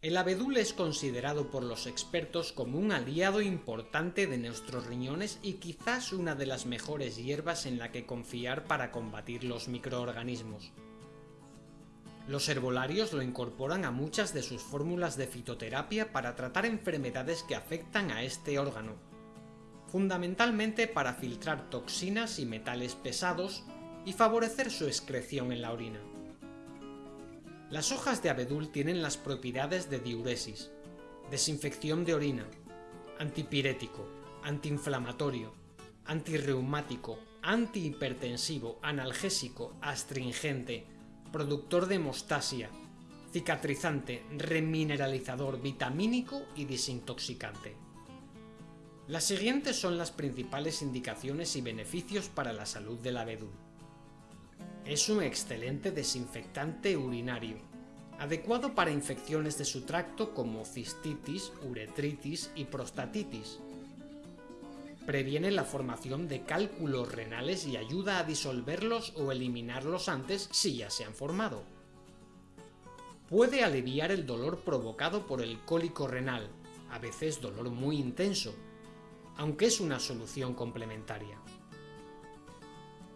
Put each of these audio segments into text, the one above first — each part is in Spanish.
El abedul es considerado por los expertos como un aliado importante de nuestros riñones y quizás una de las mejores hierbas en la que confiar para combatir los microorganismos. Los herbolarios lo incorporan a muchas de sus fórmulas de fitoterapia para tratar enfermedades que afectan a este órgano, fundamentalmente para filtrar toxinas y metales pesados y favorecer su excreción en la orina. Las hojas de abedul tienen las propiedades de diuresis, desinfección de orina, antipirético, antiinflamatorio, antirreumático, antihipertensivo, analgésico, astringente, productor de hemostasia, cicatrizante, remineralizador, vitamínico y desintoxicante. Las siguientes son las principales indicaciones y beneficios para la salud del abedul. Es un excelente desinfectante urinario, adecuado para infecciones de su tracto como cistitis, uretritis y prostatitis. Previene la formación de cálculos renales y ayuda a disolverlos o eliminarlos antes si ya se han formado. Puede aliviar el dolor provocado por el cólico renal, a veces dolor muy intenso, aunque es una solución complementaria.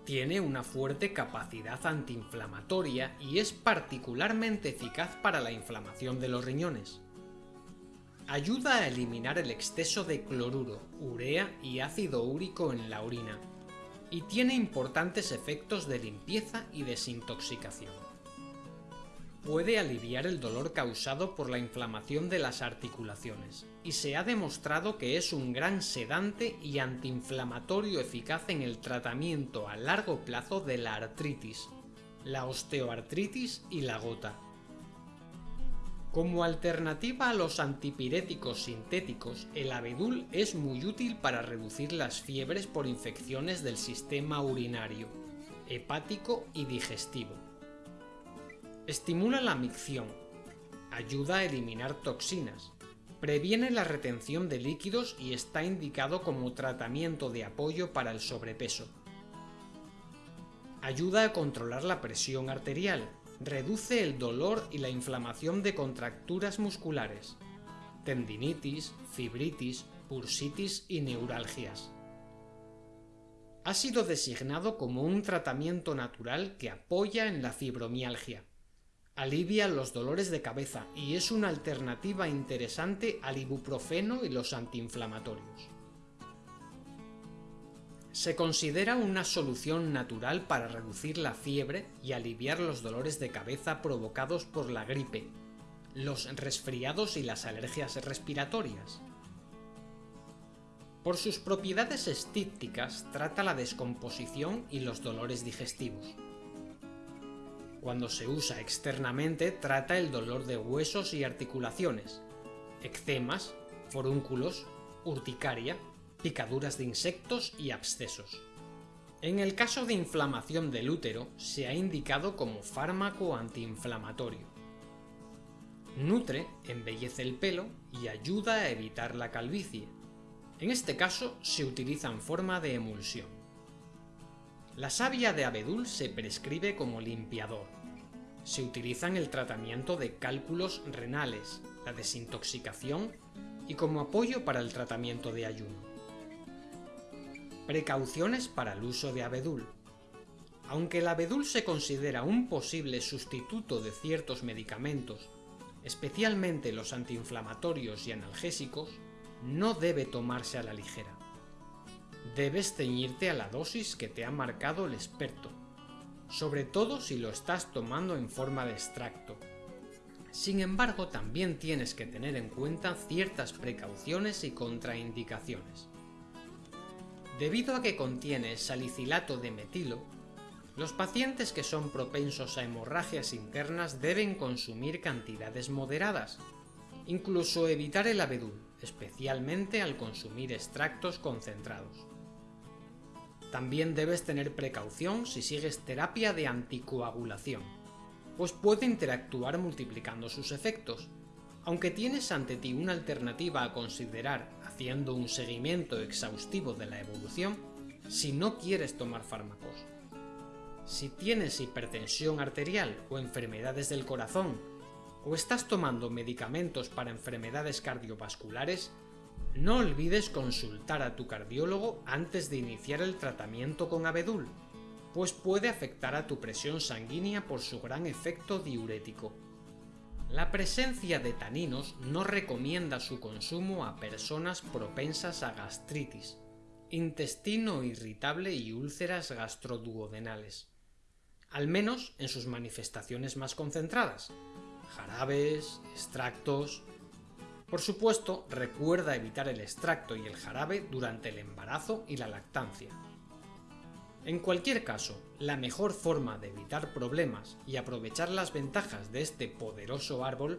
Tiene una fuerte capacidad antiinflamatoria y es particularmente eficaz para la inflamación de los riñones. Ayuda a eliminar el exceso de cloruro, urea y ácido úrico en la orina, y tiene importantes efectos de limpieza y desintoxicación puede aliviar el dolor causado por la inflamación de las articulaciones, y se ha demostrado que es un gran sedante y antiinflamatorio eficaz en el tratamiento a largo plazo de la artritis, la osteoartritis y la gota. Como alternativa a los antipiréticos sintéticos, el abedul es muy útil para reducir las fiebres por infecciones del sistema urinario, hepático y digestivo Estimula la micción, ayuda a eliminar toxinas, previene la retención de líquidos y está indicado como tratamiento de apoyo para el sobrepeso. Ayuda a controlar la presión arterial, reduce el dolor y la inflamación de contracturas musculares, tendinitis, fibritis, bursitis y neuralgias. Ha sido designado como un tratamiento natural que apoya en la fibromialgia Alivia los dolores de cabeza y es una alternativa interesante al ibuprofeno y los antiinflamatorios. Se considera una solución natural para reducir la fiebre y aliviar los dolores de cabeza provocados por la gripe, los resfriados y las alergias respiratorias. Por sus propiedades estípticas trata la descomposición y los dolores digestivos. Cuando se usa externamente trata el dolor de huesos y articulaciones, eczemas, forúnculos, urticaria, picaduras de insectos y abscesos. En el caso de inflamación del útero se ha indicado como fármaco antiinflamatorio. Nutre, embellece el pelo y ayuda a evitar la calvicie. En este caso se utiliza en forma de emulsión. La savia de abedul se prescribe como limpiador. Se utiliza en el tratamiento de cálculos renales, la desintoxicación y como apoyo para el tratamiento de ayuno. Precauciones para el uso de abedul. Aunque el abedul se considera un posible sustituto de ciertos medicamentos, especialmente los antiinflamatorios y analgésicos, no debe tomarse a la ligera. Debes ceñirte a la dosis que te ha marcado el experto, sobre todo si lo estás tomando en forma de extracto. Sin embargo, también tienes que tener en cuenta ciertas precauciones y contraindicaciones. Debido a que contiene salicilato de metilo, los pacientes que son propensos a hemorragias internas deben consumir cantidades moderadas, incluso evitar el abedul, especialmente al consumir extractos concentrados. También debes tener precaución si sigues terapia de anticoagulación, pues puede interactuar multiplicando sus efectos. Aunque tienes ante ti una alternativa a considerar haciendo un seguimiento exhaustivo de la evolución, si no quieres tomar fármacos. Si tienes hipertensión arterial o enfermedades del corazón o estás tomando medicamentos para enfermedades cardiovasculares, no olvides consultar a tu cardiólogo antes de iniciar el tratamiento con abedul, pues puede afectar a tu presión sanguínea por su gran efecto diurético. La presencia de taninos no recomienda su consumo a personas propensas a gastritis, intestino irritable y úlceras gastroduodenales, al menos en sus manifestaciones más concentradas, jarabes, extractos... Por supuesto, recuerda evitar el extracto y el jarabe durante el embarazo y la lactancia. En cualquier caso, la mejor forma de evitar problemas y aprovechar las ventajas de este poderoso árbol